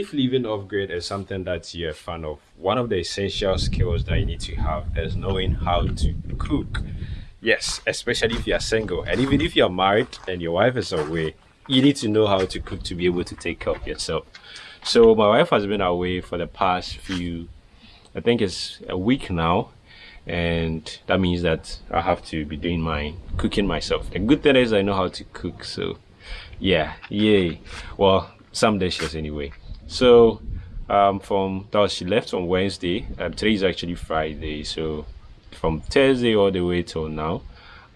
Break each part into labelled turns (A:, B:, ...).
A: if living off grid is something that you're a fan of, one of the essential skills that you need to have is knowing how to cook. Yes, especially if you're single, and even if you're married and your wife is away, you need to know how to cook to be able to take care of yourself. So my wife has been away for the past few, I think it's a week now, and that means that I have to be doing my cooking myself. The good thing is I know how to cook, so yeah, yay. Well, some dishes anyway. So um, from that she left on Wednesday. Um, today is actually Friday, so from Thursday all the way till now,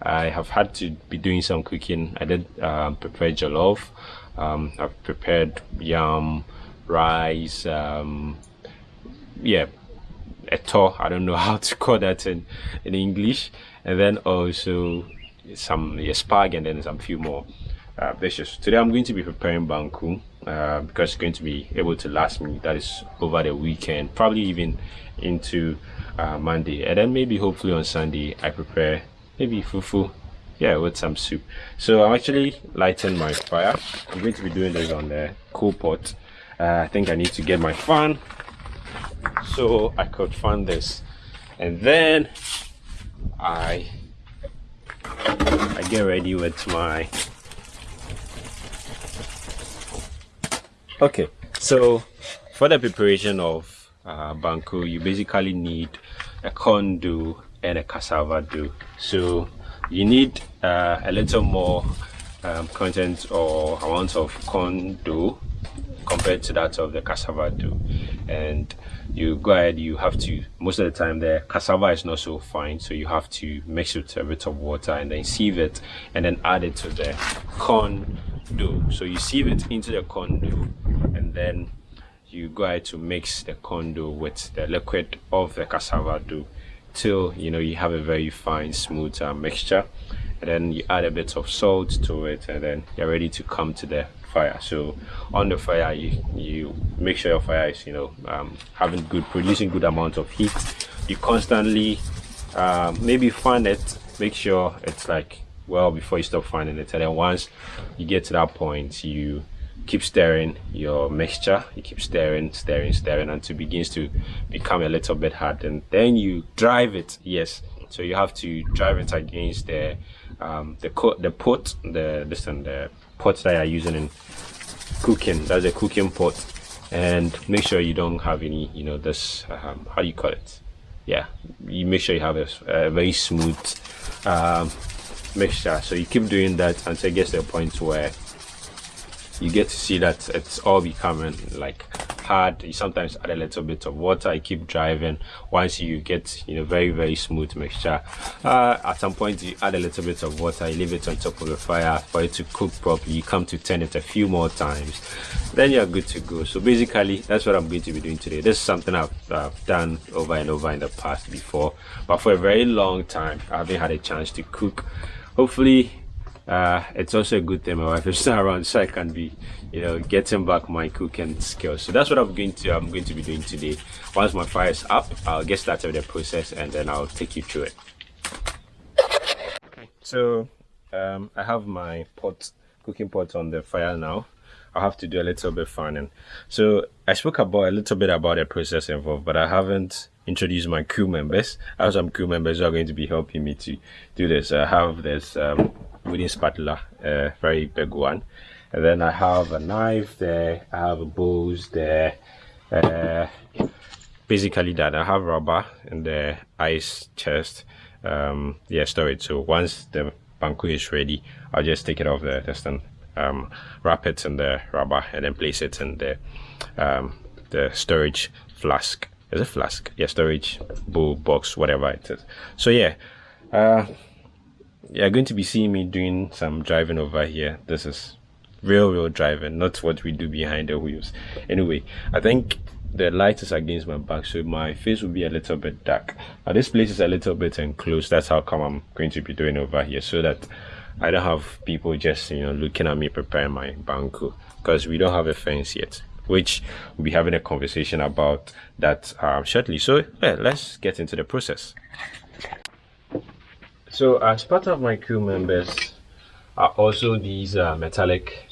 A: I have had to be doing some cooking. I did um, prepare jollof. Um, I've prepared yam, rice. Um, yeah, eto. I don't know how to call that in in English. And then also some yeah, spag and then some few more uh, dishes. Today I'm going to be preparing banku uh, because it's going to be able to last me. That is over the weekend, probably even into uh, Monday, and then maybe hopefully on Sunday I prepare maybe fufu yeah with some soup. So i'm actually lighting my fire. I'm going to be doing this on the coal pot. Uh, i think i need to get my fan. So i could fan this. And then i i get ready with my okay so for the preparation of uh, banku you basically need a corn dough and a cassava dough. So you need uh, a little more um, content or amount of corn dough compared to that of the cassava dough. And you go ahead you have to most of the time the cassava is not so fine so you have to mix it with a bit of water and then sieve it and then add it to the corn dough. So you sieve it into the corn dough then you go ahead to mix the corn dough with the liquid of the cassava dough till you know you have a very fine smooth uh, mixture. And then you add a bit of salt to it and then you're ready to come to the fire. So on the fire you you make sure your fire is you know um, having good producing good amount of heat. You constantly uh, maybe fan it make sure it's like well before you stop fanning it. And then once you get to that point you keep stirring your mixture you keep stirring stirring stirring until it begins to become a little bit hard and then you drive it yes. So you have to drive it against the um the co the pot the and the pot that you're using in cooking. That's a cooking pot. And make sure you don't have any you know this um, how do you call it? Yeah you make sure you have a, a very smooth um, mixture. So you keep doing that until it gets to a point where you get to see that it's all becoming like hard. You sometimes add a little bit of water you keep driving. Once you get you know very very smooth mixture uh, at some point you add a little bit of water you leave it on top of the fire for it to cook properly. You come to turn it a few more times then you're good to go. So basically that's what i'm going to be doing today. This is something i've, I've done over and over in the past before but for a very long time i haven't had a chance to cook. Hopefully uh, it's also a good thing my wife is not around so I can be you know getting back my cooking skills. So that's what I'm going to I'm going to be doing today. Once my fire is up I'll get started with the process and then I'll take you through it. Okay so um, I have my pot cooking pot on the fire now. I'll have to do a little bit of fanning so I spoke about a little bit about the process involved but I haven't introduced my crew members. I have some crew members who are going to be helping me to do this. I have this um, wooden spatula, a very big one. And then I have a knife there, I have a bowls there. Uh, basically that, I have rubber in the ice chest, um, yeah, storage. So once the banku is ready, I'll just take it off the test and um, wrap it in the rubber and then place it in the um, the storage flask. Is it flask? Yeah, storage bowl box, whatever it is. So yeah, uh, you're going to be seeing me doing some driving over here. This is real, real driving, not what we do behind the wheels. Anyway, I think the light is against my back, so my face will be a little bit dark. Now, this place is a little bit enclosed. That's how come I'm going to be doing over here, so that I don't have people just, you know, looking at me preparing my banku, because we don't have a fence yet which we'll be having a conversation about that um, shortly. So yeah, let's get into the process. So as part of my crew members are also these uh, metallic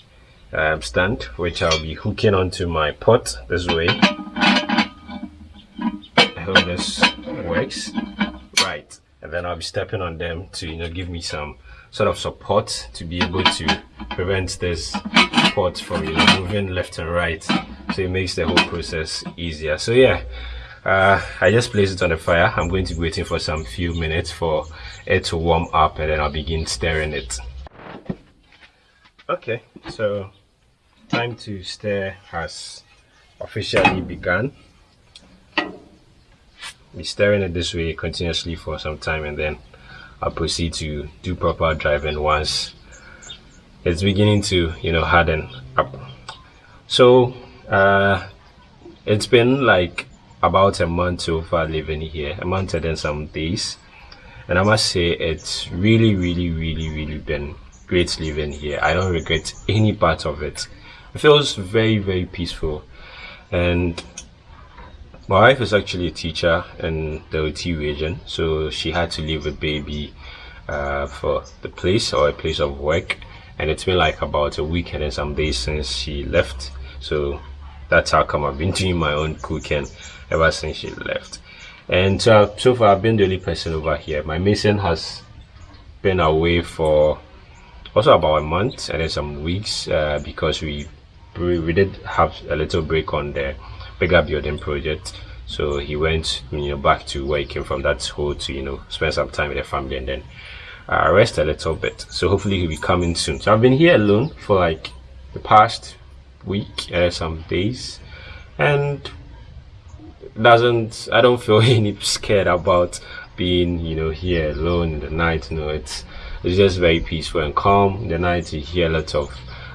A: um, stand which I'll be hooking onto my pot this way. I hope this works. Right. And then I'll be stepping on them to you know give me some sort of support to be able to prevent this pot from you know moving left and right. So it makes the whole process easier. So yeah uh, I just placed it on the fire. I'm going to be waiting for some few minutes for it to warm up and then I'll begin stirring it. Okay so time to stir has officially begun. Be stirring it this way continuously for some time and then I'll proceed to do proper driving once it's beginning to you know harden up. So uh, it's been like about a month so far living here a month and then some days and I must say it's really really really really been great living here. I don't regret any part of it. It feels very very peaceful. And my wife is actually a teacher in the Oti region so she had to leave a baby uh, for the place or a place of work. And it's been like about a week and some days since she left. So that's how come I've been doing my own cooking ever since she left and so, so far I've been the only person over here. My mason has been away for also about a month and then some weeks uh, because we we did have a little break on the bigger building project. So he went you know back to where he came from. That's Ho to you know spend some time with the family and then uh, rest a little bit. So hopefully he'll be coming soon. So i've been here alone for like the past week uh, some days. And doesn't i don't feel any scared about being you know here alone in the night you know it's it's just very peaceful and calm. In the night you hear a lot of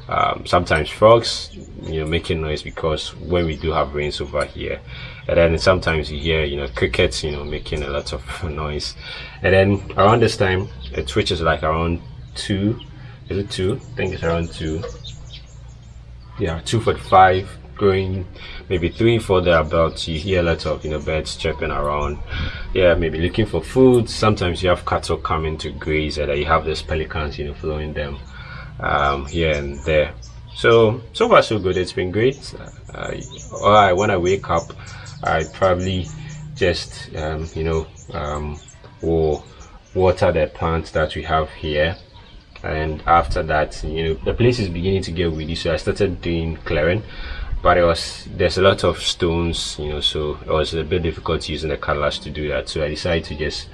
A: um, sometimes frogs you know making noise because when we do have rains over here. And then sometimes you hear you know crickets you know making a lot of noise. And then around this time it switches like around two. Is it two? I think it's around two. Yeah 245 going maybe three four thereabouts you hear a lot of you know birds chirping around. Yeah maybe looking for food. Sometimes you have cattle coming to graze and you have these pelicans you know following them um, here and there. So so far so good. It's been great. Uh, I, when i wake up i probably just um, you know um, will water the plants that we have here. And after that you know the place is beginning to get weedy. So i started doing clearing but it was there's a lot of stones you know so it was a bit difficult using the cutlass to do that. So i decided to just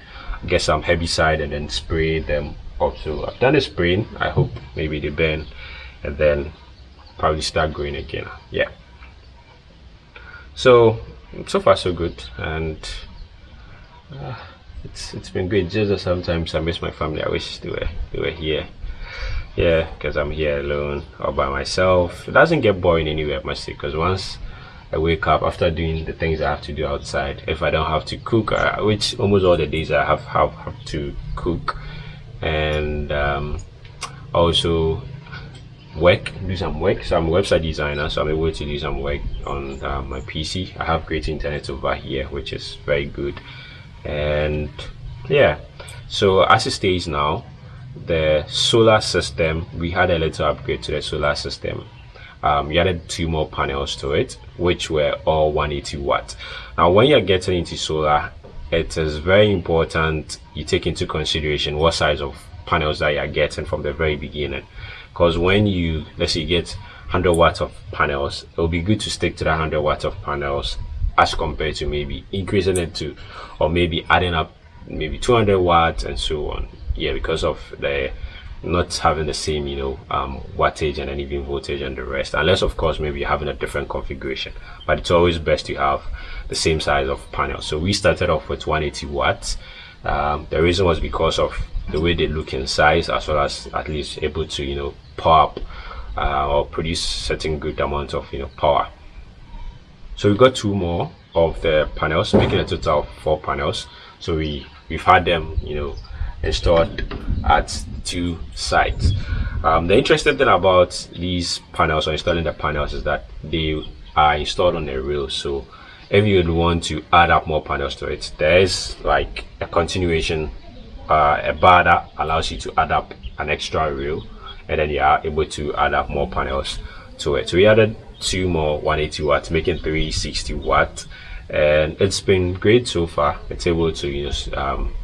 A: get some herbicide and then spray them up. So I've done a spraying. I hope maybe they burn and then probably start growing again. Yeah. So so far so good. And uh, it's it's been great. Just sometimes I miss my family. I wish they were they were here yeah because I'm here alone or by myself. It doesn't get boring anywhere say because once I wake up after doing the things I have to do outside if I don't have to cook uh, which almost all the days I have have, have to cook and um, also work do some work. So i'm a website designer so i'm able to do some work on uh, my pc i have great internet over here which is very good. And yeah so as it stays now the solar system we had a little upgrade to the solar system. Um, we added two more panels to it which were all 180 watt. Now when you're getting into solar it is very important you take into consideration what size of panels that you're getting from the very beginning. Because when you let's say you get 100 watts of panels it will be good to stick to that 100 watts of panels as compared to maybe increasing it to or maybe adding up maybe 200 watts and so on yeah because of the not having the same you know um, wattage and then even voltage and the rest. Unless of course maybe you're having a different configuration. But it's always best to have the same size of panel. So we started off with 180 watts. Um, the reason was because of the way they look in size as well as at least able to you know power uh, or produce certain good amount of you know power. So we got two more of the panels making a total of four panels. So we we've had them you know installed at two sites. Um, the interesting thing about these panels or installing the panels is that they are installed on a rail. So if you would want to add up more panels to it there is like a continuation uh, a bar that allows you to add up an extra rail and then you are able to add up more panels to it. So we added two more 180 watts making 360 watt and it's been great so far. It's able to use um,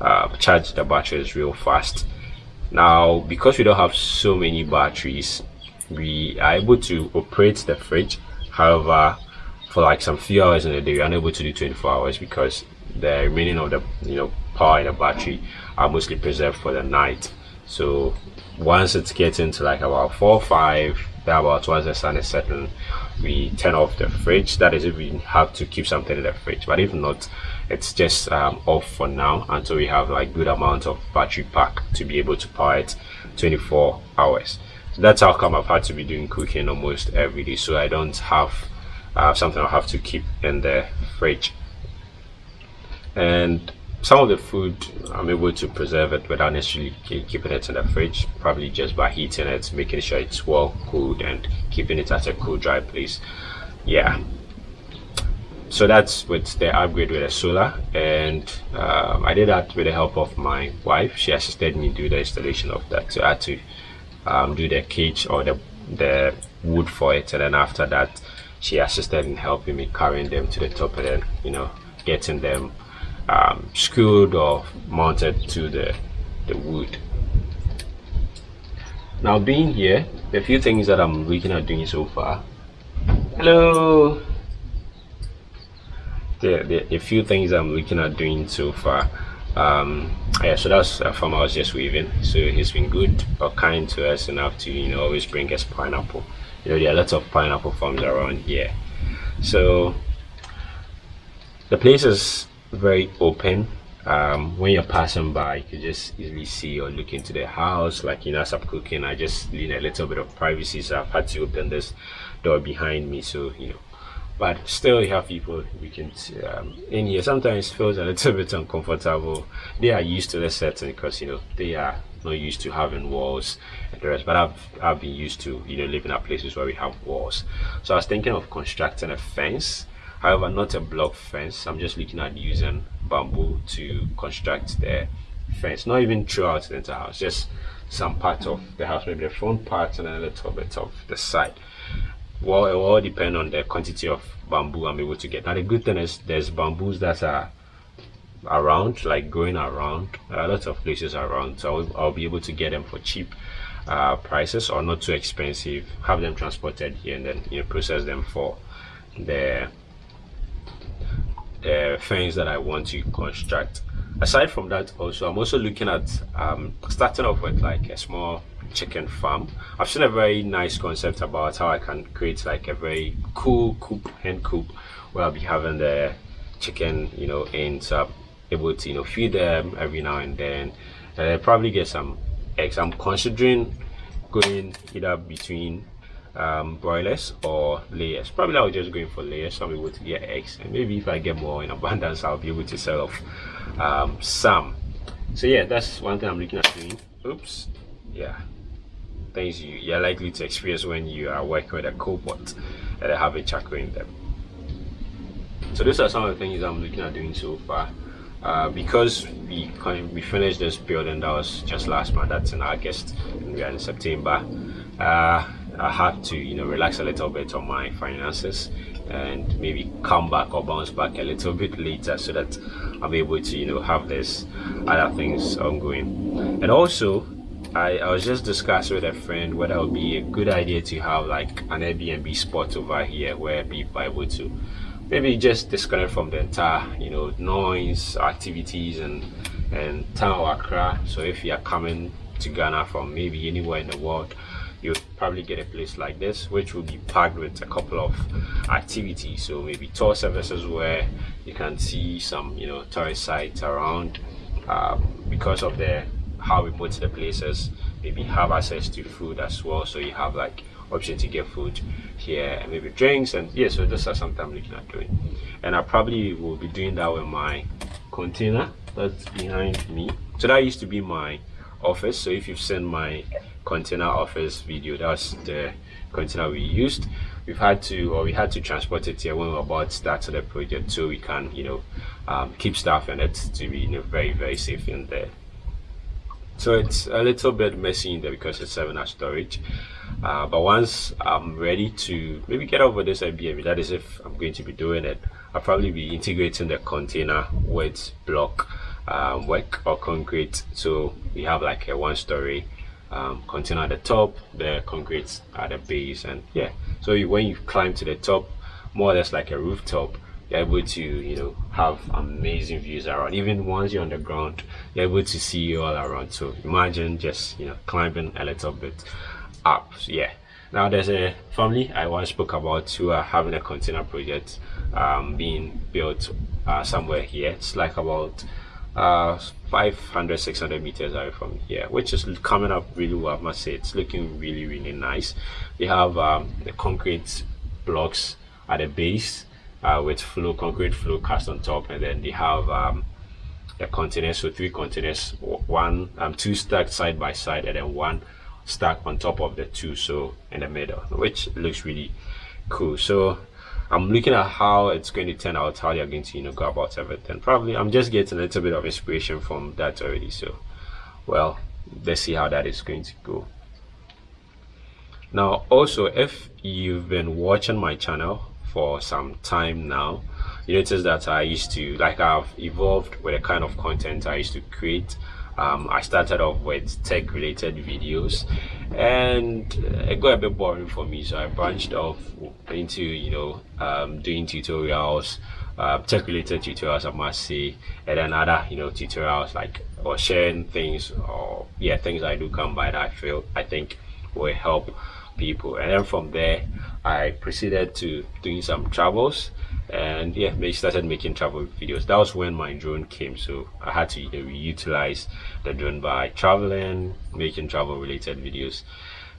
A: uh, charge the batteries real fast. Now because we don't have so many batteries we are able to operate the fridge. However for like some few hours in a day we're unable to do 24 hours because the remaining of the you know power in the battery are mostly preserved for the night. So once it's getting to like about four or five about once the sun is setting we turn off the fridge. That is if we have to keep something in the fridge. But if not it's just um, off for now until we have like good amount of battery pack to be able to power it 24 hours. So that's how come i've had to be doing cooking almost every day so i don't have uh, something i have to keep in the fridge. And some of the food I'm able to preserve it without necessarily keeping it in the fridge probably just by heating it making sure it's well cooled and keeping it at a cool dry place. Yeah so that's with the upgrade with the solar and um, I did that with the help of my wife she assisted me do the installation of that so I had to um, do the cage or the the wood for it and then after that she assisted in helping me carrying them to the top and then you know getting them um, screwed or mounted to the, the wood. Now being here, a few things that I'm looking at doing so far. Hello! The, the, a few things I'm looking at doing so far. Um, yeah, so that's a farm I was just weaving. So he's been good or kind to us enough to, you know, always bring us pineapple. You know, there are lots of pineapple farms around here. So the place is very open um, when you're passing by you can just easily see or look into the house like you know as i'm cooking i just need a little bit of privacy so i've had to open this door behind me so you know but still you have people we can um, in here. Sometimes feels a little bit uncomfortable. They are used to the setting because you know they are not used to having walls and the rest. But i've i've been used to you know living at places where we have walls. So i was thinking of constructing a fence. However not a block fence. I'm just looking at using bamboo to construct the fence. Not even throughout the entire house just some part of the house maybe the front part and a little bit of the side well it will all depend on the quantity of bamboo i'm able to get. Now the good thing is there's bamboos that are around like going around a lot of places around. So I'll, I'll, be able to get them for cheap uh, prices or not too expensive. Have them transported here and then you know process them for the uh, things that I want to construct. Aside from that, also I'm also looking at um, starting off with like a small chicken farm. I've seen a very nice concept about how I can create like a very cool coop, hen coop, where I'll be having the chicken, you know, I'm able to you know feed them every now and then, and I'll probably get some eggs. I'm considering going either between um, broilers or layers. Probably I'll just going for layers so I'm able to get eggs and maybe if I get more in abundance I'll be able to sell off um, some. So yeah, that's one thing I'm looking at doing. Oops, yeah, things you, you're likely to experience when you are working with a cobot and have a chakra in them. So these are some of the things I'm looking at doing so far. Uh, because we we finished this building that was just last month that's in August and we are in September uh, I have to, you know, relax a little bit on my finances and maybe come back or bounce back a little bit later so that I'm able to, you know, have this other things ongoing. And also, I, I was just discussing with a friend whether it would be a good idea to have like an Airbnb spot over here where people are able to maybe just disconnect from the entire, you know, noise, activities, and and town Accra. So if you are coming to Ghana from maybe anywhere in the world, you'll probably get a place like this which will be packed with a couple of activities. So maybe tour services where you can see some you know tourist sites around. Uh, because of the how remote the places maybe have access to food as well. So you have like option to get food here and maybe drinks and yeah so this is something i'm looking at doing. And i probably will be doing that with my container that's behind me. So that used to be my office. So if you've seen my container office video. That's the container we used. We've had to or we had to transport it here when we are about to start the project so we can you know um, keep staff in it to be you know, very very safe in there. So it's a little bit messy in there because it's 7 hour storage. Uh, but once I'm ready to maybe get over this Airbnb, that is if I'm going to be doing it, I'll probably be integrating the container with block um, work or concrete. So we have like a one story um, container at the top, the concrete at the base, and yeah. So you, when you climb to the top, more or less like a rooftop, you're able to you know have amazing views around. Even once you're on the ground, you're able to see all around. So imagine just you know climbing a little bit up. So yeah. Now there's a family I once spoke about who are having a container project um, being built uh, somewhere here. It's like about uh, 500 600 meters away from here which is coming up really well i must say. It's looking really really nice. We have um, the concrete blocks at the base uh, with flow concrete flow cast on top. And then they have um, the containers so three containers one um, two stacked side by side and then one stacked on top of the two so in the middle which looks really cool. So I'm looking at how it's going to turn out, how they're going to, you know, go about everything. Probably I'm just getting a little bit of inspiration from that already. So, well, let's see how that is going to go. Now, also, if you've been watching my channel for some time now, you notice that I used to, like I've evolved with the kind of content I used to create um, I started off with tech related videos and it got a bit boring for me so I branched off into you know um, doing tutorials uh, tech related tutorials I must say and then other you know tutorials like or sharing things or yeah things I do come by that I feel I think will help people. And then from there I proceeded to doing some travels and yeah they started making travel videos. That was when my drone came so i had to you know, utilize the drone by traveling making travel related videos.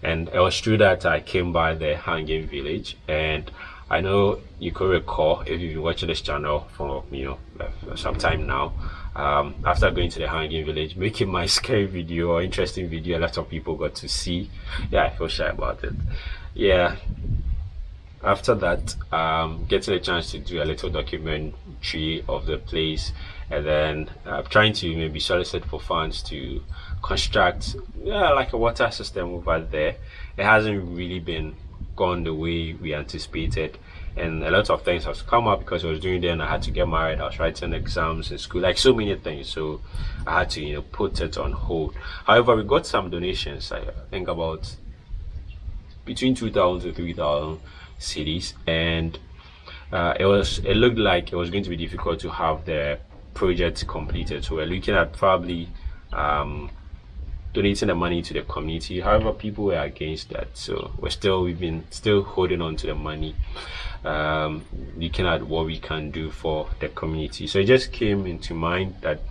A: And it was true that i came by the hanging village. And i know you could recall if you've been watching this channel for you know some time now um, after going to the hanging village making my scary video or interesting video a lot of people got to see. Yeah i feel shy about it. Yeah after that um, getting a chance to do a little documentary of the place and then uh, trying to maybe solicit for funds to construct yeah, like a water system over there. It hasn't really been gone the way we anticipated and a lot of things have come up because I was doing then I had to get married. I was writing exams in school like so many things so I had to you know put it on hold. However we got some donations I think about between 2000 to 3000 cedis and uh, it was it looked like it was going to be difficult to have the project completed. So we're looking at probably um, donating the money to the community. However people were against that so we're still we've been still holding on to the money um, looking at what we can do for the community. So it just came into mind that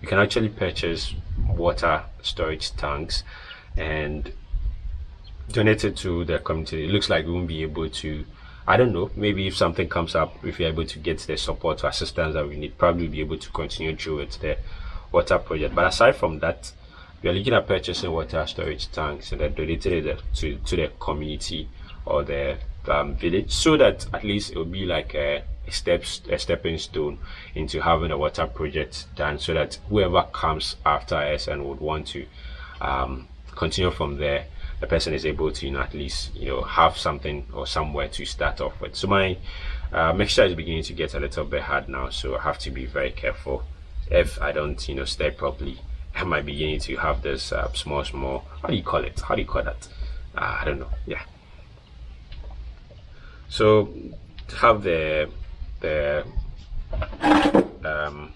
A: you can actually purchase water storage tanks and donated to the community. It looks like we won't be able to i don't know maybe if something comes up if you're able to get the support or assistance that we need probably be able to continue through with the water project. But aside from that we are looking at purchasing water storage tanks and then donating it to, to the community or the um, village so that at least it will be like a, a step a stepping stone into having a water project done so that whoever comes after us and would want to um, continue from there the person is able to you know at least you know have something or somewhere to start off with. So my uh, mixture is beginning to get a little bit hard now so I have to be very careful. If I don't you know stay properly I might beginning to have this uh, small small how do you call it? How do you call that? Uh, I don't know. Yeah. So have the the um,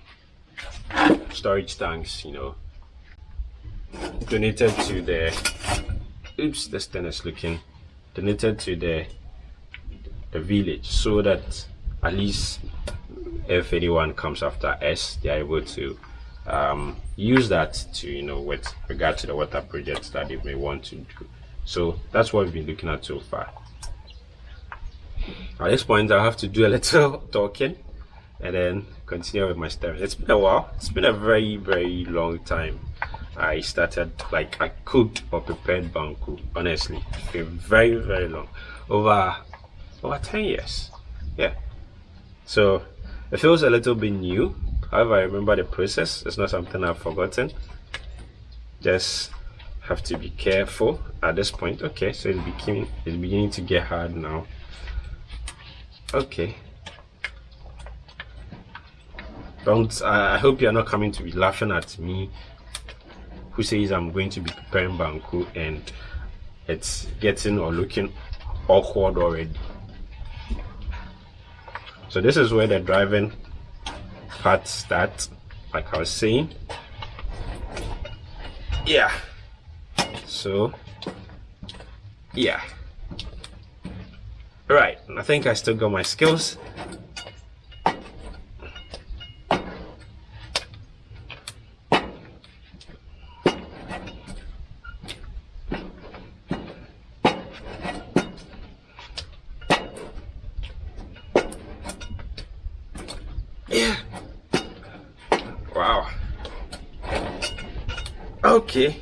A: storage tanks you know donated to the oops this thing is looking donated to the the village so that at least if anyone comes after us they are able to um, use that to you know with regard to the water projects that they may want to do. So that's what we've been looking at so far. At this point i have to do a little talking and then continue with my story. It's been a while. It's been a very very long time I started like I cooked or prepared banku honestly very very long. Over over 10 years. Yeah. So it feels a little bit new. However I remember the process. It's not something I've forgotten. Just have to be careful at this point. Okay so it's beginning it's beginning to get hard now. Okay. Don't i hope you're not coming to be laughing at me who says i'm going to be preparing banku and it's getting or looking awkward already. So this is where the driving part starts like i was saying. Yeah. So yeah. Right i think i still got my skills yeah wow okay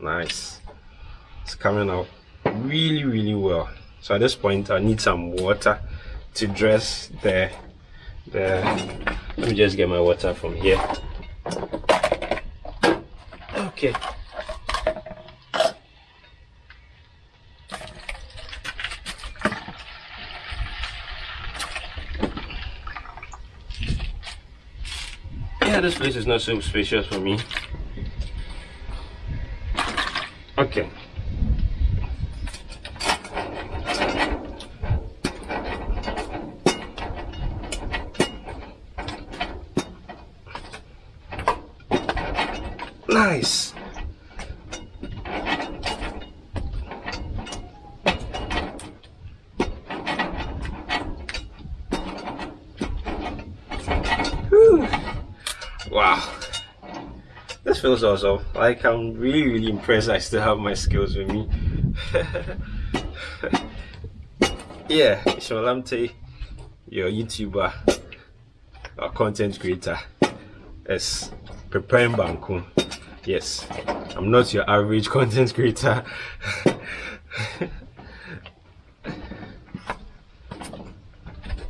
A: nice it's coming out really really well at this point i need some water to dress the the let me just get my water from here. Okay. Yeah this place is not so spacious for me Okay. Nice. Whew. Wow this feels awesome. Like i'm really really impressed i still have my skills with me. Yeah sholamte your youtuber or content creator. Is preparing banku. Yes i'm not your average content creator.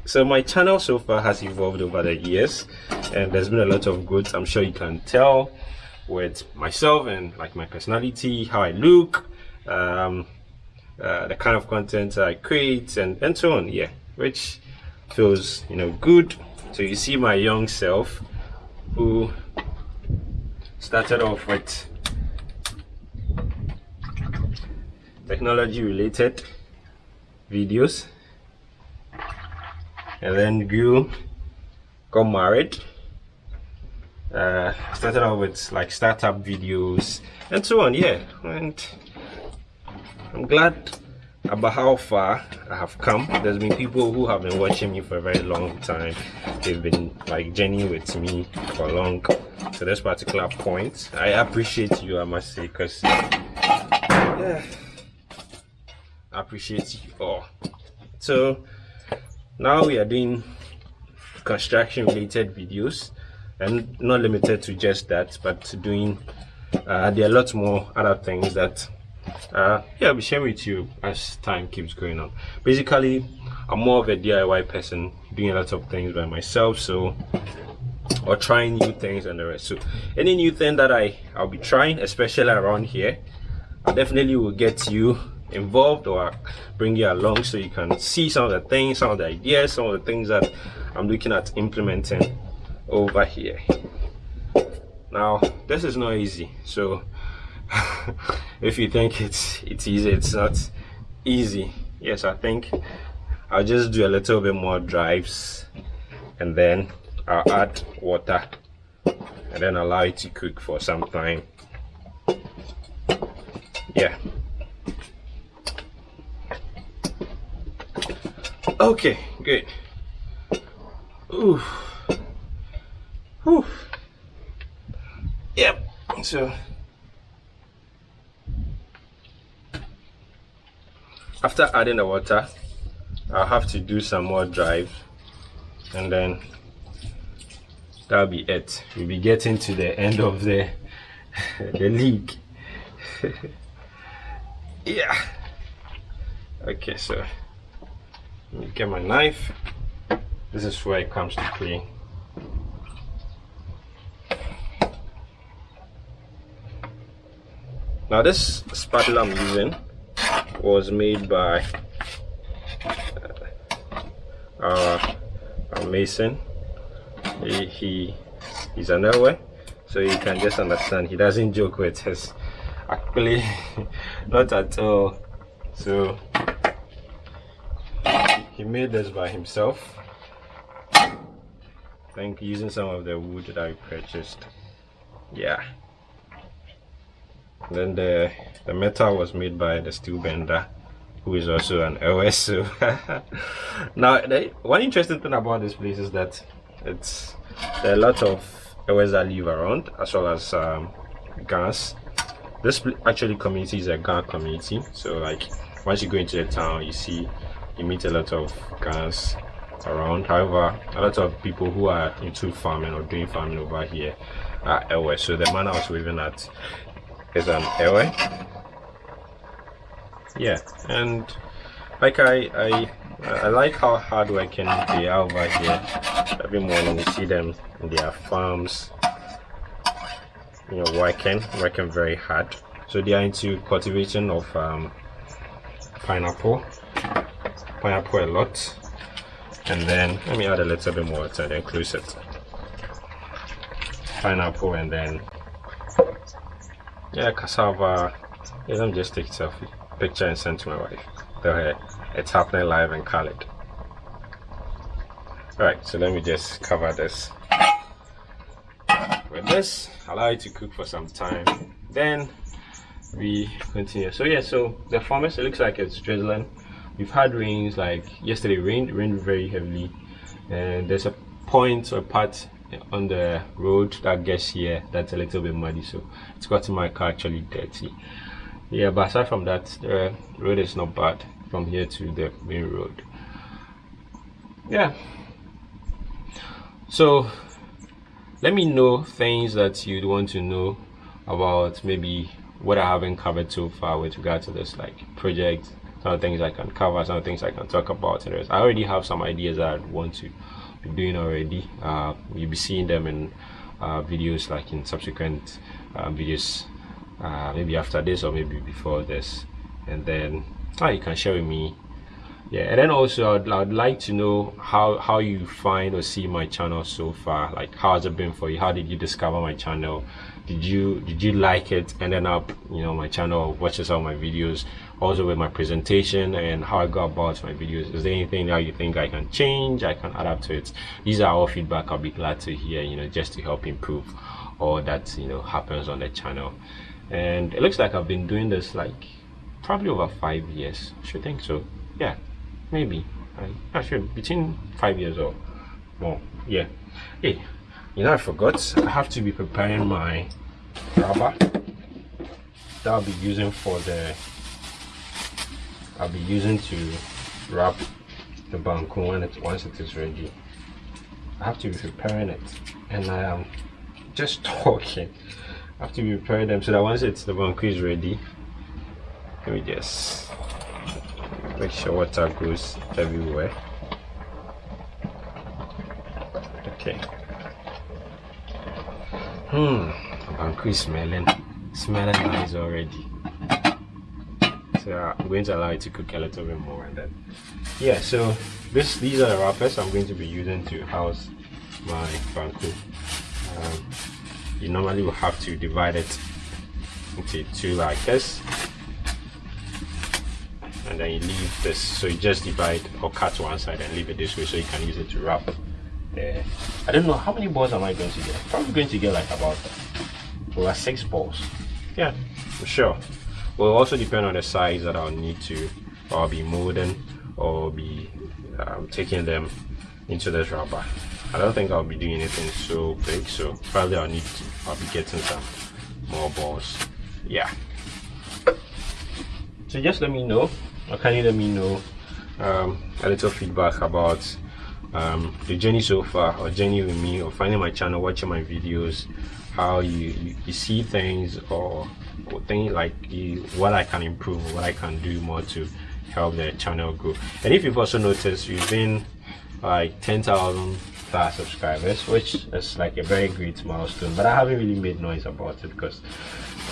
A: So my channel so far has evolved over the years and there's been a lot of growth i'm sure you can tell with myself and like my personality, how I look, um, uh, the kind of content I create, and and so on. Yeah, which feels you know good. So you see my young self, who started off with technology related videos and then grew got married uh, started out with like startup videos and so on yeah. And i'm glad about how far i have come. There's been people who have been watching me for a very long time. They've been like journeying with me for long. To this particular point i appreciate you i must say because yeah i appreciate you all. So now we are doing construction related videos and not limited to just that but doing uh, there are lots more other things that uh, yeah I'll be sharing with you as time keeps going on. Basically I'm more of a DIY person doing a lot of things by myself so or trying new things and the rest. So any new thing that I I'll be trying especially around here I definitely will get you involved or bring you along so you can see some of the things some of the ideas some of the things that I'm looking at implementing over here. Now this is not easy so if you think it's it's easy it's not easy. Yes i think i'll just do a little bit more drives and then i'll add water and then allow it to cook for some time. Yeah. Okay good. Ooh. Whew. Yep. So after adding the water, I'll have to do some more drive and then that'll be it. We'll be getting to the end of the the league. yeah. Okay, so let me get my knife. This is where it comes to play. Now this spatula i'm using was made by uh, our mason. He, he he's an elder so you can just understand he doesn't joke with his actually not at all. So he made this by himself. Think using some of the wood that I purchased. Yeah then the the metal was made by the steel bender who is also an LS so now the, one interesting thing about this place is that it's there are a lot of LS that live around as well as um, gas. This actually community is a Ga community. So like once you go into the town you see you meet a lot of Gans around. However a lot of people who are into farming or doing farming over here are Ewe so the man I was waving at is an Ewe. yeah and like I, I I like how hardworking they are over here. Every morning you see them in their farms you know working working very hard. So they are into cultivation of um, pineapple pineapple a lot. And then let me add a little bit more water then close pineapple and then yeah cassava. Let me just take selfie. Picture and send to my wife. Go ahead it's happening live in Khaled alright so let me just cover this. With this allow it to cook for some time. Then we continue. So yeah so the farmers it looks like it's drizzling. We've had rains like yesterday rained rained very heavily. And there's a point or part on the road that gets here that's a little bit muddy so it's gotten my car actually dirty. Yeah but aside from that the road is not bad from here to the main road. Yeah. So let me know things that you'd want to know about maybe what I haven't covered so far with regard to this like project some things I can cover some things I can talk about and I already have some ideas that I want to doing already. Uh, you'll be seeing them in uh, videos like in subsequent uh, videos uh, maybe after this or maybe before this. And then oh, you can share with me. Yeah and then also I'd, I'd like to know how how you find or see my channel so far. Like how has it been for you? How did you discover my channel did you did you like it? Ended up you know my channel watches all my videos also with my presentation and how i go about my videos. Is there anything that you think i can change? I can adapt to it. These are all feedback i'll be glad to hear you know just to help improve all that you know happens on the channel. And it looks like i've been doing this like probably over five years. I should think so. Yeah maybe. I, I should between five years or more. Yeah. Hey you know i forgot. I have to be preparing my rubber that i'll be using for the i'll be using to wrap the banku when it once it is ready. I have to be preparing it. And i am just talking. I have to be preparing them so that once it's the banku is ready let me just make sure water goes everywhere. Okay Hmm, Banku is smelling, smelling nice already. So I'm going to allow it to cook a little bit more and then, yeah. So this, these are the wrappers I'm going to be using to house my Banku. Um, you normally will have to divide it into two like this, and then you leave this. So you just divide or cut one side and leave it this way, so you can use it to wrap there. I don't know how many balls am I going to get. Probably going to get like about over six balls. Yeah, for sure. Will also depend on the size that I'll need to, or I'll be molding, or be um, taking them into this rubber. I don't think I'll be doing anything so big, so probably I'll need to. I'll be getting some more balls. Yeah. So just let me know, or can you let me know um, a little feedback about um, the journey so far or journey with me or finding my channel watching my videos how you, you, you see things or, or things like you, what I can improve what I can do more to help the channel grow. And if you've also noticed you've been like 10,000 1000 subscribers which is like a very great milestone. But i haven't really made noise about it because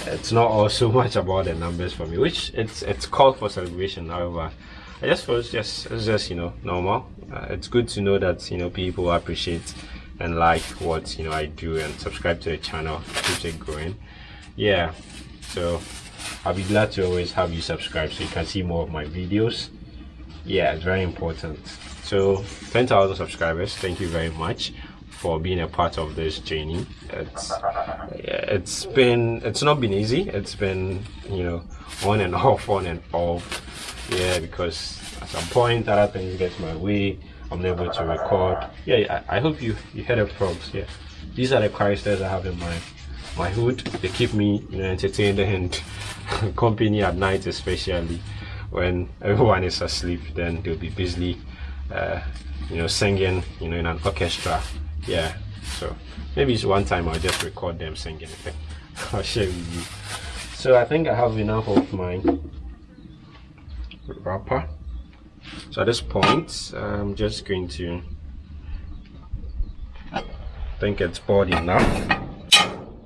A: it's not all so much about the numbers for me which it's it's called for celebration. However i just it's just it's just you know normal. Uh, it's good to know that you know people appreciate and like what you know i do and subscribe to the channel keeps it growing. Yeah so i'll be glad to always have you subscribe so you can see more of my videos. Yeah it's very important. So 10,000 subscribers thank you very much for being a part of this journey. It's it's been it's not been easy. It's been you know on and off on and off. Yeah because at some point other things get my way. I'm able to record. Yeah i, I hope you you heard the props. Yeah. These are the characters i have in my my hood. They keep me you know entertained and company at night especially when everyone is asleep. Then they'll be busily uh, you know singing you know in an orchestra yeah so maybe it's one time i'll just record them singing. I'll share with you. So i think i have enough of my wrapper. So at this point i'm just going to think it's poured enough.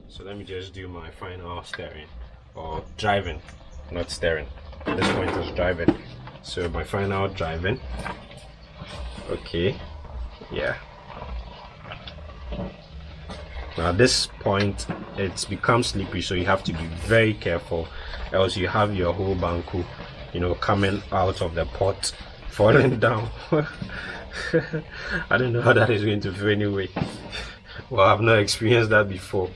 A: So let me just do my final steering or driving not steering at this point is driving. So my final driving. Okay yeah now at this point it's become slippery so you have to be very careful else you have your whole banku you know coming out of the pot falling down. I don't know how that is going to feel anyway. Well i've not experienced that before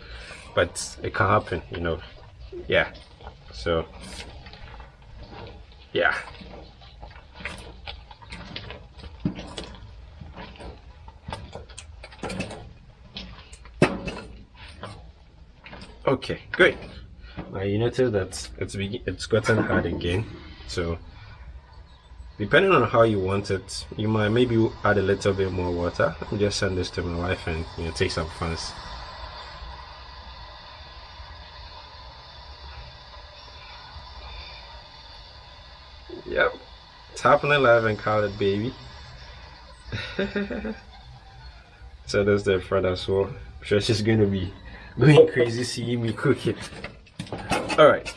A: but it can happen you know. Yeah so yeah okay great. Now you notice that it's it's gotten hard again. So depending on how you want it you might maybe add a little bit more water me just send this to my wife and you know take some fans yep. It's happening live and colored baby. So that's the front as well. I'm sure she's gonna be going crazy seeing me cook it. All right.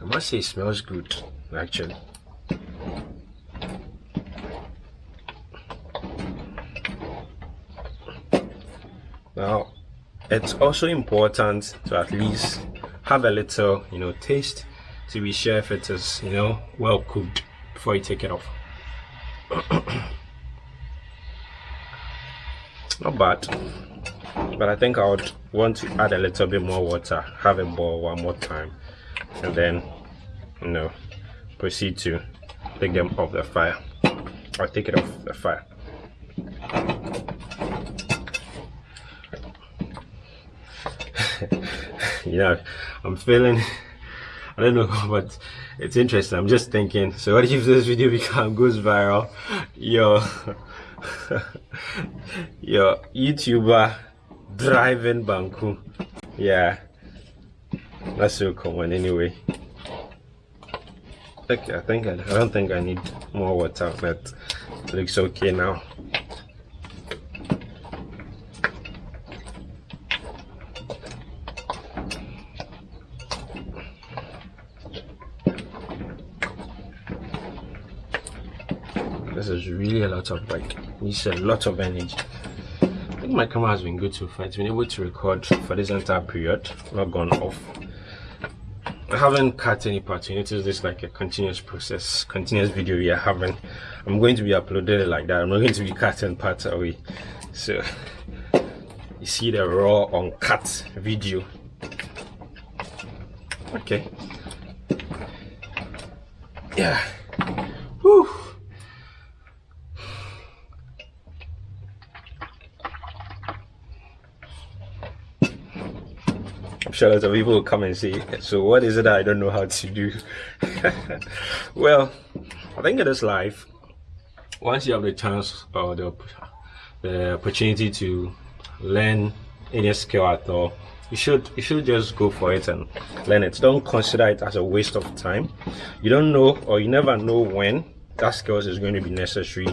A: I must say it smells good, actually. Now, it's also important to at least have a little, you know, taste to be sure if it is you know well cooked before you take it off. Not bad but I think I would want to add a little bit more water have it boil one more time and then you know proceed to take them off the fire or take it off the fire. You know I'm feeling I don't know, but it's interesting. I'm just thinking. So what if this video become goes viral? Your your YouTuber driving Banku. Yeah, that's so common anyway. Okay, I think I, I don't think I need more water, but looks okay now. Really a lot of like needs a lot of energy. I think my camera has been good so far. It's been able to record for this entire period. Not gone off. I haven't cut any parts. You notice this like a continuous process continuous video we are having. I'm going to be uploading it like that. I'm not going to be cutting parts away. So you see the raw uncut video. Okay. Yeah Whew. Sure lots of people will come and say, so what is it I don't know how to do? well, I think it is life. Once you have the chance or the, the opportunity to learn any skill at all, you should you should just go for it and learn it don't consider it as a waste of time you don't know or you never know when that skills is going to be necessary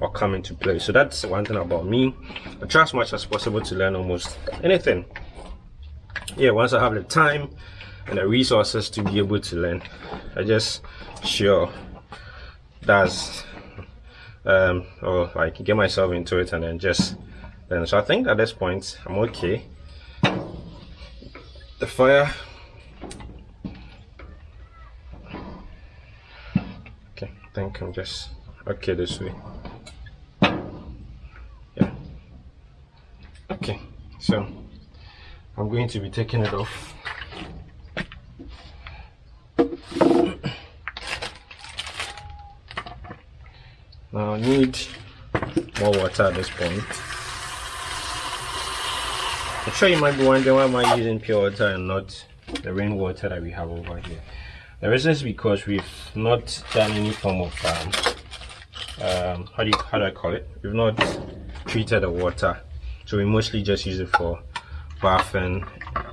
A: or come into play so that's one thing about me i try as much as possible to learn almost anything yeah once i have the time and the resources to be able to learn i just sure that's um or like get myself into it and then just then so i think at this point i'm okay. The fire. Okay I think I'm just okay this way. Yeah. Okay so I'm going to be taking it off now I need more water at this point I'm sure you might be wondering why am I using pure water and not the rainwater that we have over here. The reason is because we've not done any form of um, um, how do you how do I call it? We've not treated the water, so we mostly just use it for bathing.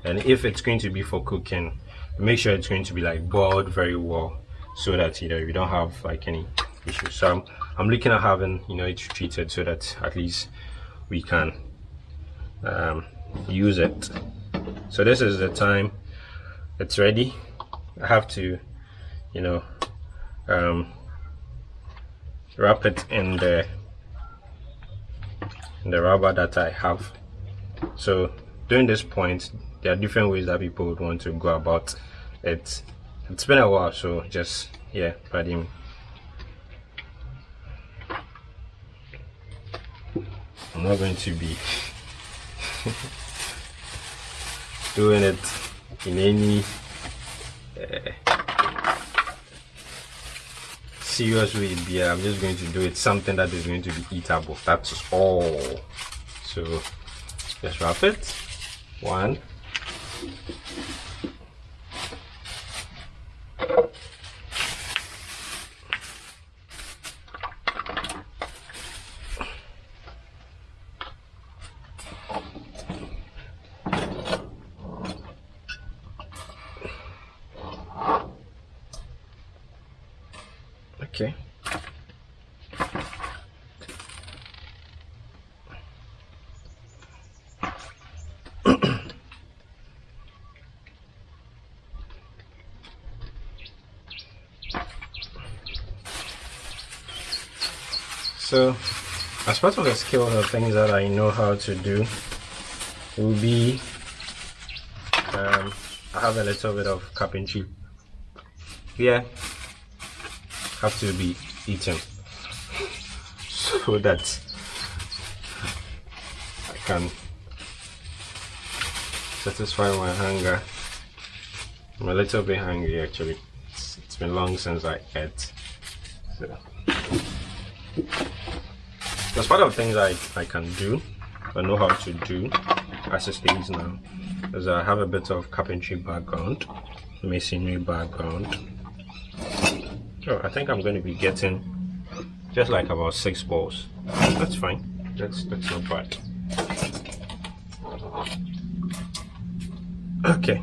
A: And if it's going to be for cooking, make sure it's going to be like boiled very well, so that you know we don't have like any issues. So I'm, I'm looking at having you know it treated so that at least we can um, use it so this is the time it's ready I have to you know um, wrap it in the in the rubber that I have so during this point there are different ways that people would want to go about it. It's been a while so just yeah me. I'm not going to be doing it in any uh, serious way yeah i'm just going to do it something that is going to be eatable. That's all. So let's wrap it one okay so as part of the skill the things that I know how to do will be um, I have a little bit of carpentry here have to be eaten so that I can satisfy my hunger. I'm a little bit hungry actually. it's, been long since I ate. So part of the things I, I can do, I know how to do as it stays now. Because I have a bit of carpentry background, masonry background, Oh, I think I'm going to be getting just like about six balls. That's fine. That's that's not bad. Okay.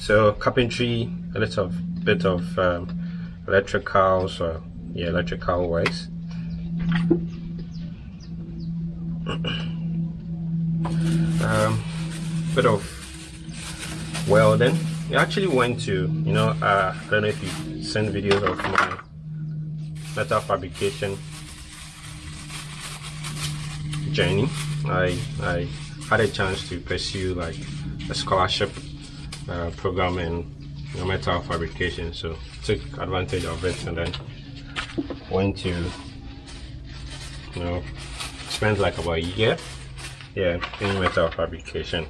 A: So carpentry, a little bit of um, electrical, so yeah, electrical wise. Um, bit of welding we actually went to you know uh, I don't know if you send videos of my metal fabrication journey. I I had a chance to pursue like a scholarship uh, program in you know, metal fabrication so took advantage of it and then went to you know spent like about a year yeah in metal fabrication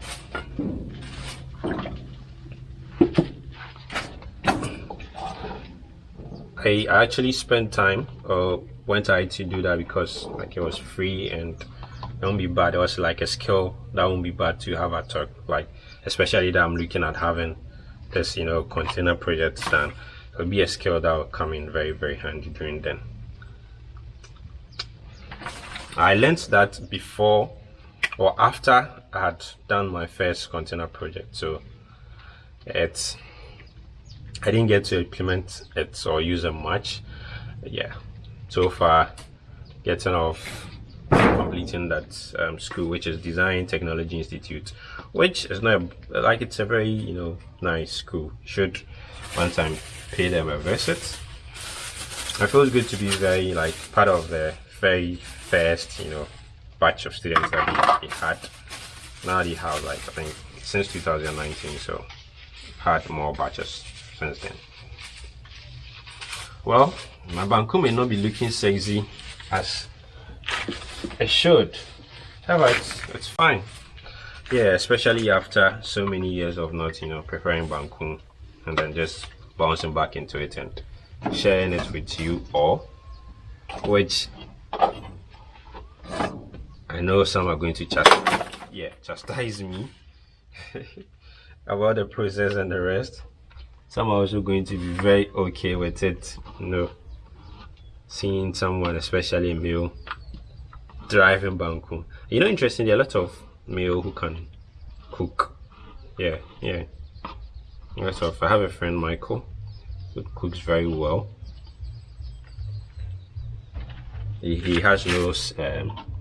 A: I actually spent time uh, went out to do that because like it was free and it won't be bad. It was like a skill that won't be bad to have at talk. Like especially that I'm looking at having this you know container project done. It'll be a skill that will come in very very handy during then. I learned that before or after I had done my first container project. So it's I didn't get to implement it or use it much. Yeah, so far getting off completing that um, school, which is Design Technology Institute, which is not like it's a very you know nice school. Should one time pay them a visit. It feels good to be very like part of the very first you know batch of students that he had. Now he have like I think since 2019, so had more batches since then. Well, my banku may not be looking sexy as it should. However, it's, it's fine. Yeah, especially after so many years of not, you know, preferring banku and then just bouncing back into it and sharing it with you all, which I know some are going to chastise, yeah, chastise me about the process and the rest. Some are also going to be very okay with it, you know, seeing someone, especially a male, driving banku. You know, interesting, there are a lot of male who can cook. Yeah, yeah. Lots of, I have a friend, Michael, who cooks very well. He, he has no um,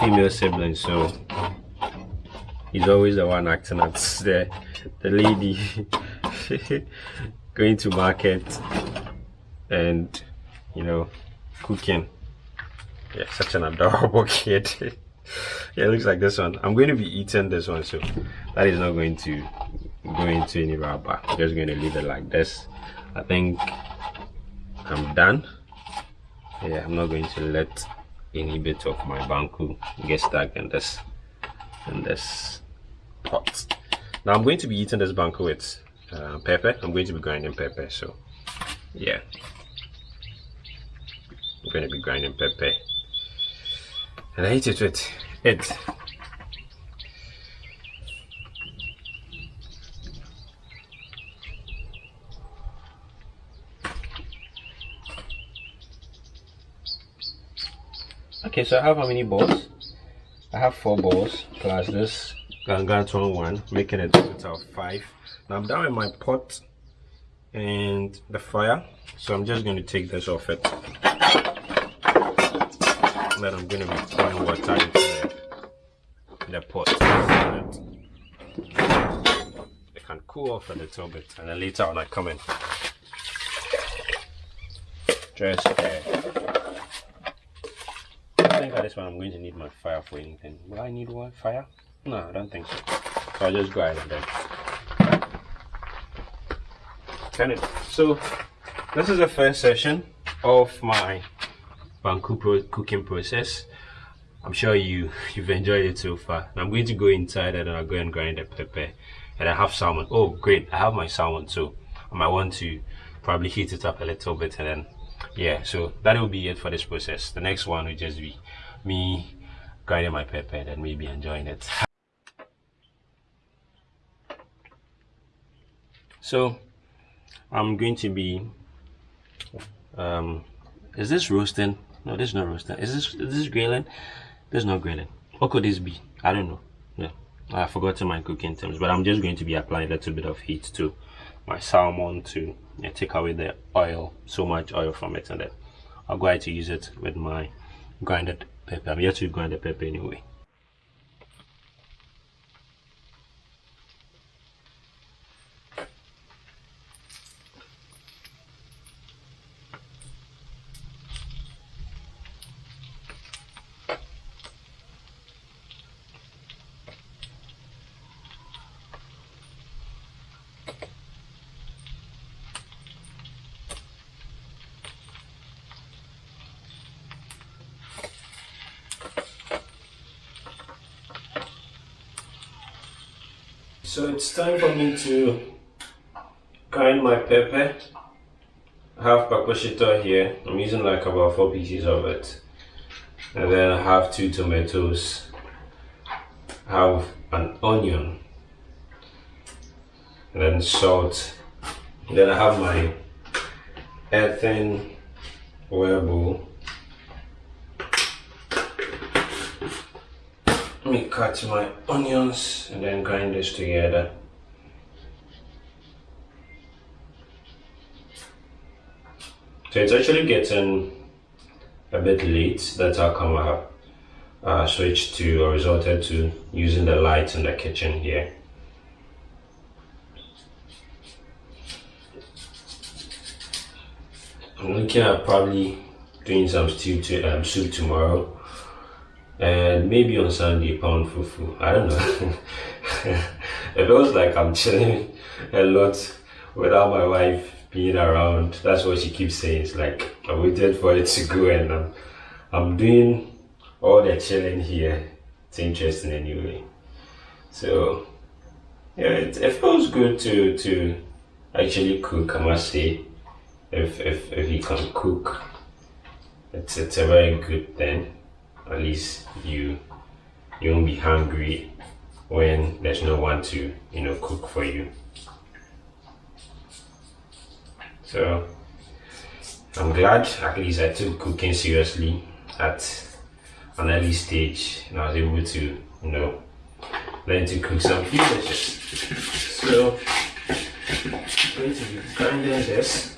A: female sibling, so he's always the one acting as the the lady going to market and you know cooking. Yeah, such an adorable kid. yeah, it looks like this one. I'm going to be eating this one, so that is not going to go into any wrapper. I'm just going to leave it like this. I think I'm done. Yeah, I'm not going to let any bit of my banku get stuck in this in this pot. Now i'm going to be eating this banku with uh, pepper. I'm going to be grinding pepper so yeah. I'm going to be grinding pepper. And i eat it with it okay so i have how many balls? I have four balls plus this gargantuan one making a total five. Now i'm done with my pot and the fire so i'm just going to take this off it. Then i'm going to be pouring water into the, the pot. It can cool off a little bit and then later on i come in. Just uh, I'm going to need my fire for anything. Will I need one fire? No, I don't think so. So I'll just go ahead and then turn it. So this is the first session of my banku pro cooking process. I'm sure you you've enjoyed it so far. I'm going to go inside and I'll go and grind the pepper. And I have salmon. Oh great, I have my salmon too. I might want to probably heat it up a little bit and then yeah so that will be it for this process the next one will just be me grinding my pepper and maybe enjoying it. So i'm going to be um is this roasting? No this is not roasting. Is this is this grilling? This is not grilling. What could this be? I don't know. Yeah. I forgot to my cooking terms but i'm just going to be applying a little bit of heat to my salmon to yeah, take away the oil so much oil from it and then I'll go ahead to use it with my grinded pepper. I'm yet to grind the pepper anyway So it's time for me to grind my pepper. I have here. I'm using like about four pieces of it. And then I have two tomatoes. I have an onion. And then salt. And then I have my earthen oil bowl. let me cut my onions and then grind this together. So it's actually getting a bit late that's how come I have uh, switched to or resorted to using the lights in the kitchen here. I'm looking at probably doing some stew to, um, soup tomorrow and maybe on Sunday pound fufu. I don't know. it feels like I'm chilling a lot without my wife being around. That's what she keeps saying. It's like I waited for it to go and I'm, I'm doing all the chilling here. It's interesting anyway. So yeah, it, it feels good to to actually cook. I must say, if if if you can cook, it's it's a very good thing at least you you won't be hungry when there's no one to you know cook for you. So i'm glad at least i took cooking seriously at an early stage and i was able to you know learn to cook some few dishes so i'm going to be grinding this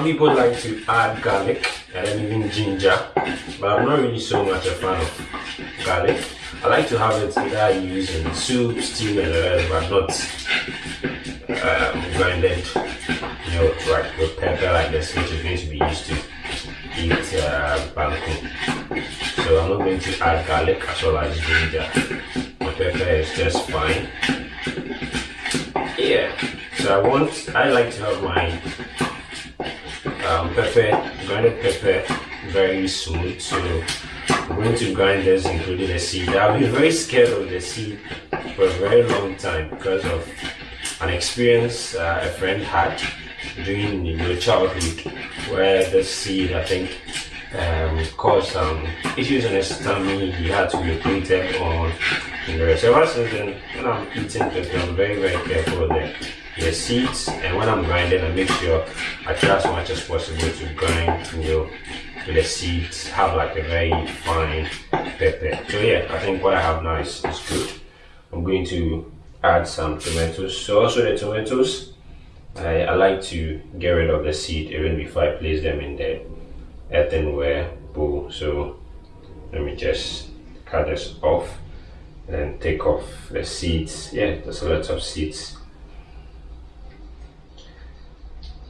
A: Some people like to add garlic and even ginger, but I'm not really so much a fan of garlic. I like to have it either used in soup, steam, and uh, but not um, grinded, you know, like with pepper like this, which is going to be used to eat uh, banku. So I'm not going to add garlic as well as ginger. The pepper is just fine. Yeah. So I want, I like to have my um, pepper, grinded pepper very smooth. So I'm going to grind this including the seed. I've been very scared of the seed for a very long time because of an experience uh, a friend had during your childhood where the seed I think um, caused some issues in his tummy. He had to be operated on. And the rest. Since then, when I'm eating pepper, I'm very very careful of that the seeds and when I'm grinding I make sure I try as much as possible to grind you the seeds have like a very fine pepper so yeah I think what I have now is, is good I'm going to add some tomatoes so also the tomatoes I, I like to get rid of the seed even before I place them in the earthenware bowl so let me just cut this off and take off the seeds. Yeah there's a lot of seeds.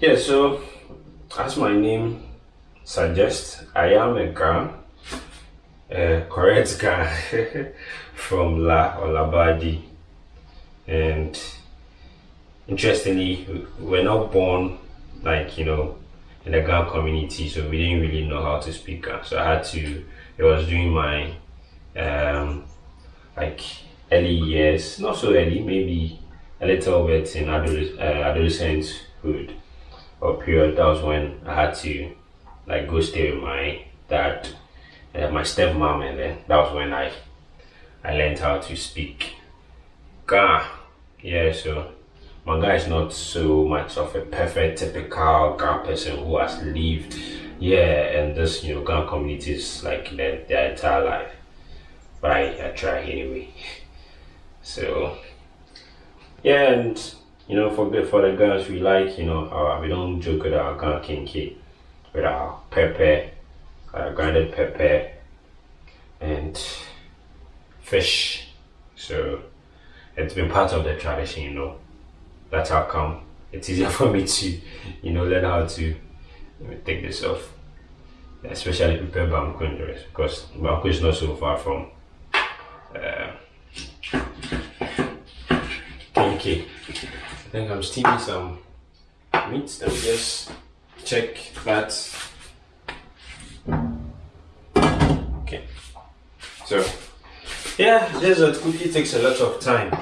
A: Yeah, so as my name suggests, I am a Ga, a correct Ga from La or Labadi. And interestingly, we're not born like, you know, the Ga community, so we didn't really know how to speak So I had to, I was doing my, um, like, early years, not so early, maybe a little bit in adolescent, uh, adolescenthood or period, that was when I had to like go stay with my dad, uh, my stepmom, and then that was when I I learned how to speak. Ga. Yeah, so my guy is not so much of a perfect typical Ga person who has lived yeah and this you know Ga communities like their, their entire life. But I, I try anyway. So yeah and you know, for the, for the girls, we like, you know, our, we don't joke with our gun kenkey, with our pepper, uh, grinded pepper, and fish. So it's been part of the tradition, you know. That's how come it's easier for me to, you know, learn how to let me take this off. Especially prepare banku and the rest because banku is not so far from uh. I think I'm steaming some meat. Let me just check that. Okay. So, yeah, desert cookie takes a lot of time.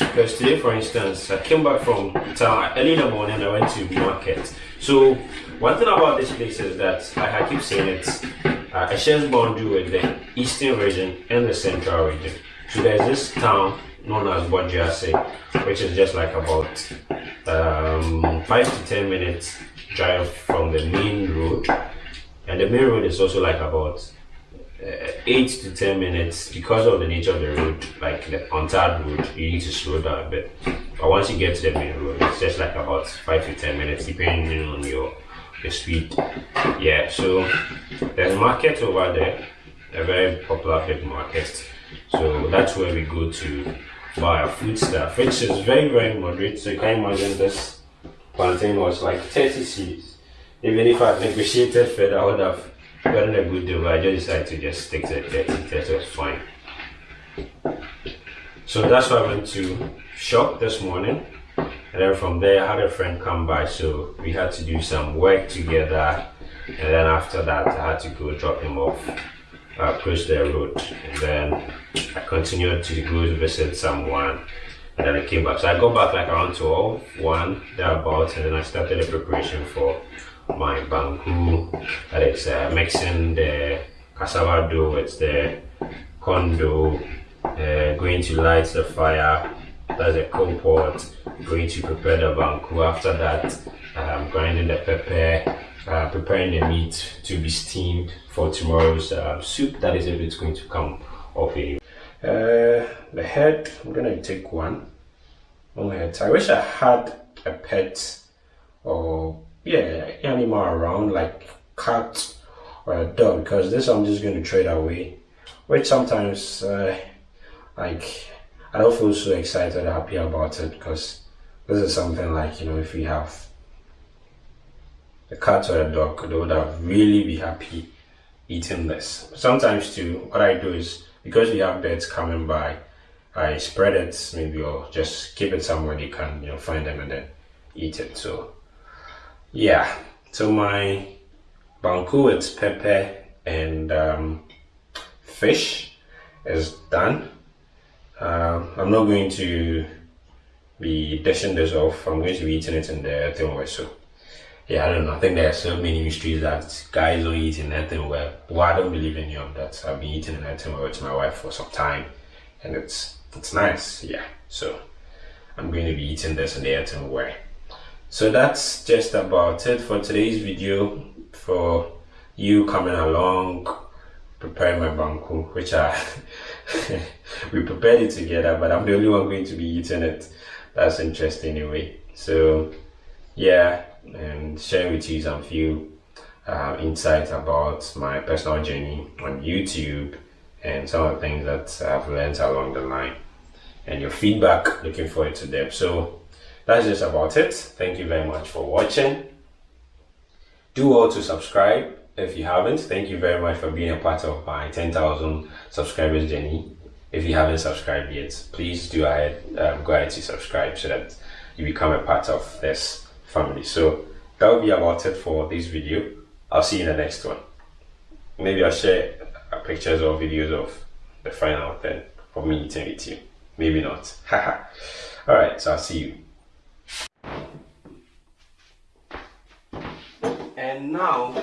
A: Because today, for instance, I came back from town early in the morning. I went to market. So, one thing about this place is that, like I keep saying, it. uh, a shares boundary with the eastern region and the central region. So, there's this town known as Bojase, which is just like about um, five to ten minutes drive from the main road. and the main road is also like about uh, 8 to 10 minutes because of the nature of the road like the untarred road you need to slow down a bit. But once you get to the main road it's just like about 5 to 10 minutes depending on your your speed. Yeah so there's a market over there a very popular big market. So that's where we go to buy our food stuff which is very very moderate. So you can imagine this plantain was like 30 cedis even if I negotiated further I would have gotten a good deal I just decided to just stick to the 30 30 was fine. So that's why I went to shop this morning and then from there I had a friend come by so we had to do some work together and then after that I had to go drop him off uh, the road and then I continued to go visit someone and then I came back. So I got back like around 12 1 thereabouts and then I started the preparation for my banku that is uh, mixing the cassava dough with the corn dough uh, going to light the fire that's a coal pot going to prepare the banku. After that um, grinding the pepper uh, preparing the meat to be steamed for tomorrow's uh, soup that is if it's going to come off a uh, the head i'm gonna take one. One head. I wish i had a pet or yeah animal around like cat or a dog because this i'm just going to trade away which sometimes uh, like I don't feel so excited or happy about it because this is something like, you know, if we have a cat or a dog, they would have really be happy eating this. Sometimes too, what I do is, because we have birds coming by, I spread it maybe or just keep it somewhere they can, you know, find them and then eat it. So, yeah. So my banku it's pepper and um, fish is done uh, I'm not going to be dishing this off. I'm going to be eating it in the earthenware. So, yeah, I don't know. I think there are so many mysteries that guys don't eat in earthenware. Well, I don't believe any of that. I've been eating in earthenware with my wife for some time, and it's it's nice. Yeah. So, I'm going to be eating this in the earthenware. So that's just about it for today's video. For you coming along, preparing my banku, which I we prepared it together, but I'm the only one going to be eating it. That's interesting anyway. So yeah, and sharing with you some few uh, insights about my personal journey on YouTube and some of the things that I've learned along the line and your feedback looking forward to them so that's just about it thank you very much for watching do all to subscribe if you haven't, thank you very much for being a part of my 10,000 subscribers journey. If you haven't subscribed yet, please do ahead, um, go ahead to subscribe so that you become a part of this family. So that will be about it for this video. I'll see you in the next one. Maybe I'll share pictures or videos of the final thing for me eating with you. Maybe not. Alright, so I'll see you. And now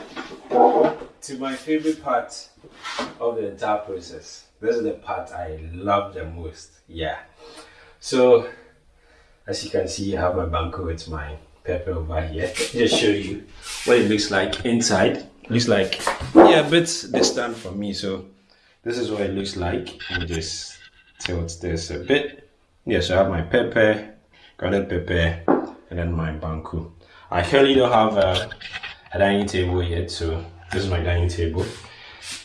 A: to my favorite part of the entire process. This is the part I love the most. Yeah. So, as you can see, I have my banku with my pepper over here. Just show you what it looks like inside. Looks like yeah, a bit distant from me. So this is what it looks like. Me just tilt this a bit. Yeah, so I have my pepper, grounded pepper, and then my banku. I currently don't have a, a dining table yet, so this is my dining table.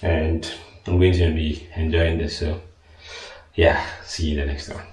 A: And I'm going to be enjoying this so yeah see you in the next one